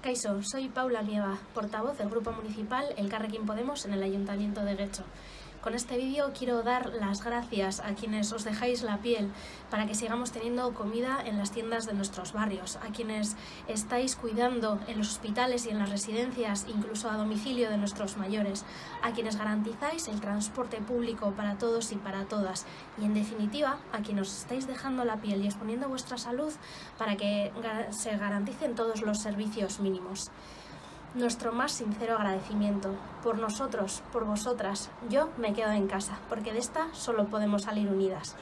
Caiso, soy Paula Nieva, portavoz del Grupo Municipal El Carrequín Podemos en el Ayuntamiento de Guecho. Con este vídeo quiero dar las gracias a quienes os dejáis la piel para que sigamos teniendo comida en las tiendas de nuestros barrios, a quienes estáis cuidando en los hospitales y en las residencias, incluso a domicilio de nuestros mayores, a quienes garantizáis el transporte público para todos y para todas y en definitiva a quienes os estáis dejando la piel y exponiendo vuestra salud para que se garanticen todos los servicios mínimos nuestro más sincero agradecimiento. Por nosotros, por vosotras, yo me quedo en casa, porque de esta solo podemos salir unidas.